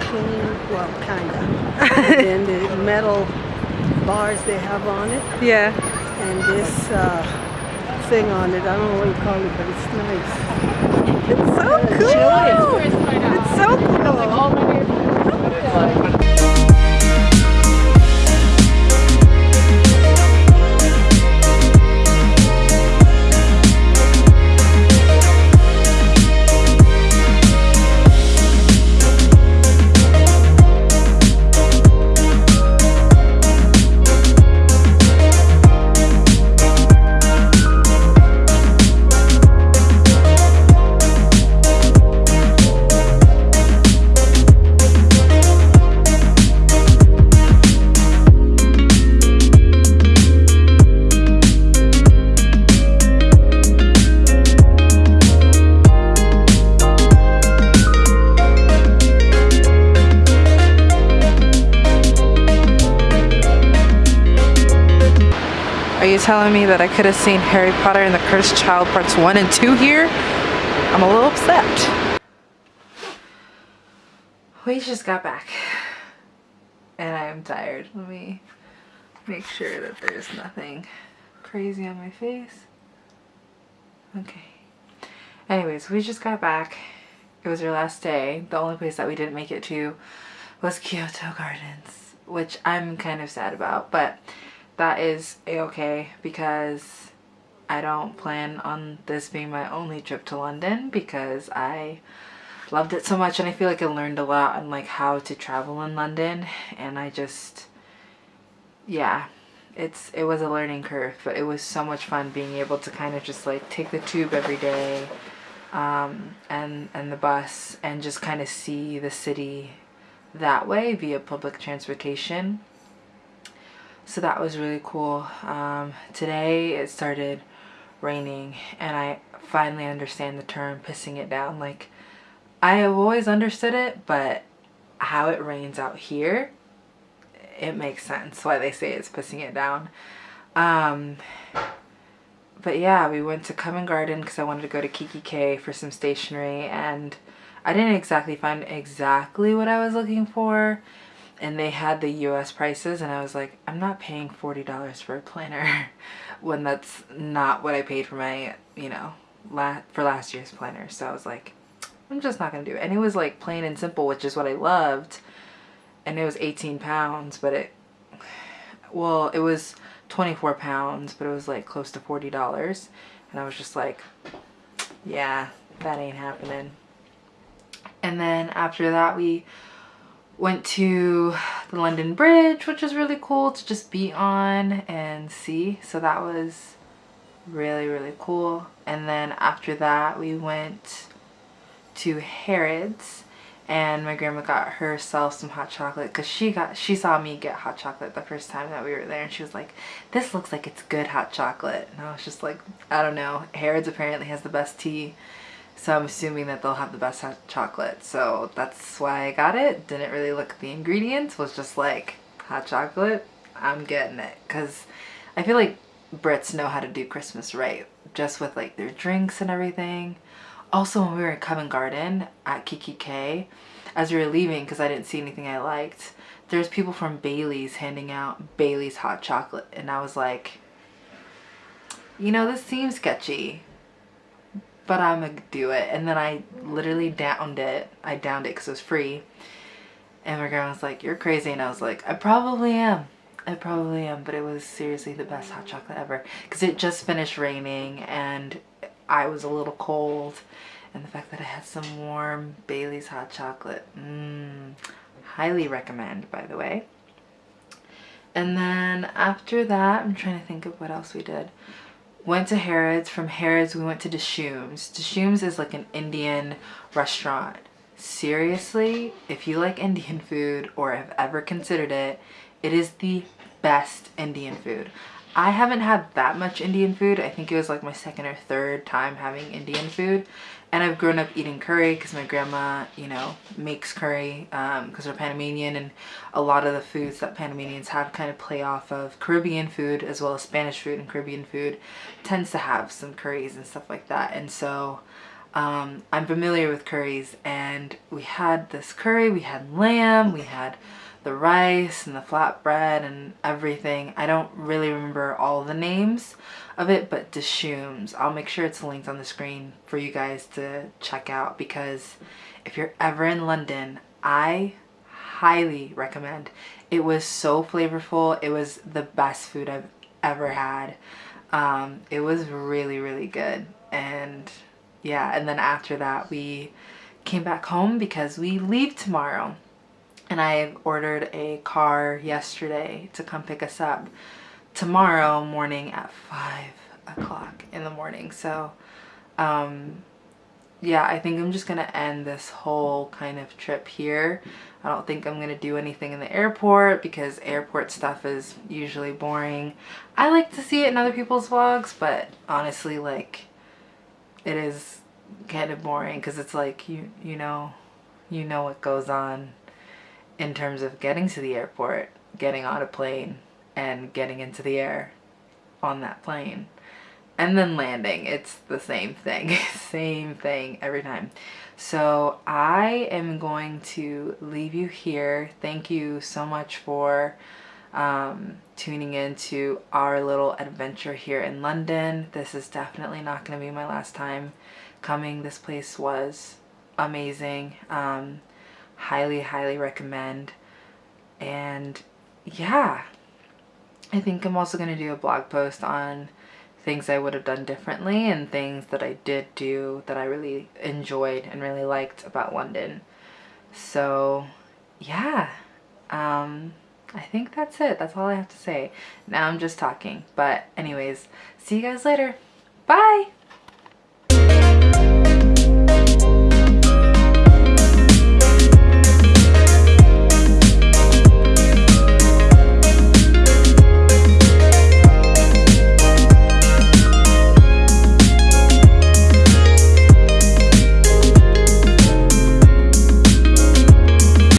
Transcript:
clean, well, kind of. and the metal bars they have on it, Yeah. and this uh, thing on it. I don't know what you call it, but it's nice. It's So cool. You telling me that I could have seen Harry Potter and the Cursed Child parts 1 and 2 here? I'm a little upset. We just got back. And I am tired. Let me make sure that there's nothing crazy on my face. Okay. Anyways, we just got back. It was our last day. The only place that we didn't make it to was Kyoto Gardens, which I'm kind of sad about, but that is a-okay because I don't plan on this being my only trip to London because I loved it so much and I feel like I learned a lot on like how to travel in London and I just yeah it's it was a learning curve but it was so much fun being able to kind of just like take the tube every day um, and and the bus and just kind of see the city that way via public transportation so that was really cool. Um, today it started raining and I finally understand the term pissing it down. Like I have always understood it but how it rains out here it makes sense why they say it's pissing it down. Um, but yeah we went to Covent Garden because I wanted to go to kikki.K for some stationery and I didn't exactly find exactly what I was looking for and they had the US prices and I was like I'm not paying $40 for a planner when that's not what I paid for my you know la for last year's planner. So I was like I'm just not gonna do it. And it was like plain and simple which is what I loved. And it was 18 pounds but it well it was 24 pounds but it was like close to $40 and I was just like yeah that ain't happening. And then after that we went to the London Bridge which was really cool to just be on and see. So that was really really cool. And then after that we went to Harrods and my grandma got herself some hot chocolate because she got she saw me get hot chocolate the first time that we were there and she was like this looks like it's good hot chocolate. And I was just like I don't know. Harrods apparently has the best tea so I'm assuming that they'll have the best hot chocolate. So that's why I got it. Didn't really look at the ingredients. Was just like hot chocolate. I'm getting it. Because I feel like Brits know how to do Christmas right just with like their drinks and everything. Also when we were in Covent Garden at kikki.K, as we were leaving because I didn't see anything I liked, there's people from Bailey's handing out Bailey's hot chocolate. And I was like, you know, this seems sketchy, but I'm gonna do it. And then I literally downed it. I downed it because it was free. And my grandma was like, you're crazy. And I was like, I probably am. I probably am, but it was seriously the best hot chocolate ever because it just finished raining and I was a little cold and the fact that I had some warm Bailey's hot chocolate mmm highly recommend by the way and then after that I'm trying to think of what else we did went to Harrods. From Harrods we went to Dishoom's Dishoom's is like an Indian restaurant. Seriously if you like Indian food or have ever considered it it is the best Indian food I haven't had that much Indian food. I think it was like my second or third time having Indian food. And I've grown up eating curry because my grandma, you know, makes curry because um, we're Panamanian and a lot of the foods that Panamanians have kind of play off of Caribbean food as well as Spanish food and Caribbean food tends to have some curries and stuff like that. And so um, I'm familiar with curries and we had this curry, we had lamb, we had the rice and the flatbread and everything. I don't really remember all the names of it, but Dishoom's. I'll make sure it's linked on the screen for you guys to check out because if you're ever in London, I highly recommend. It was so flavorful. It was the best food I've ever had. Um, it was really, really good. And yeah, and then after that, we came back home because we leave tomorrow and I ordered a car yesterday to come pick us up tomorrow morning at 5 o'clock in the morning. So, um, yeah, I think I'm just going to end this whole kind of trip here. I don't think I'm going to do anything in the airport because airport stuff is usually boring. I like to see it in other people's vlogs, but honestly, like, it is kind of boring because it's like, you, you know, you know what goes on in terms of getting to the airport, getting on a plane, and getting into the air on that plane. And then landing, it's the same thing, same thing every time. So I am going to leave you here. Thank you so much for um, tuning in to our little adventure here in London. This is definitely not going to be my last time coming. This place was amazing. Um, highly highly recommend. And yeah. I think I'm also going to do a blog post on things I would have done differently and things that I did do that I really enjoyed and really liked about London. So yeah. Um I think that's it. That's all I have to say. Now I'm just talking. But anyways see you guys later. Bye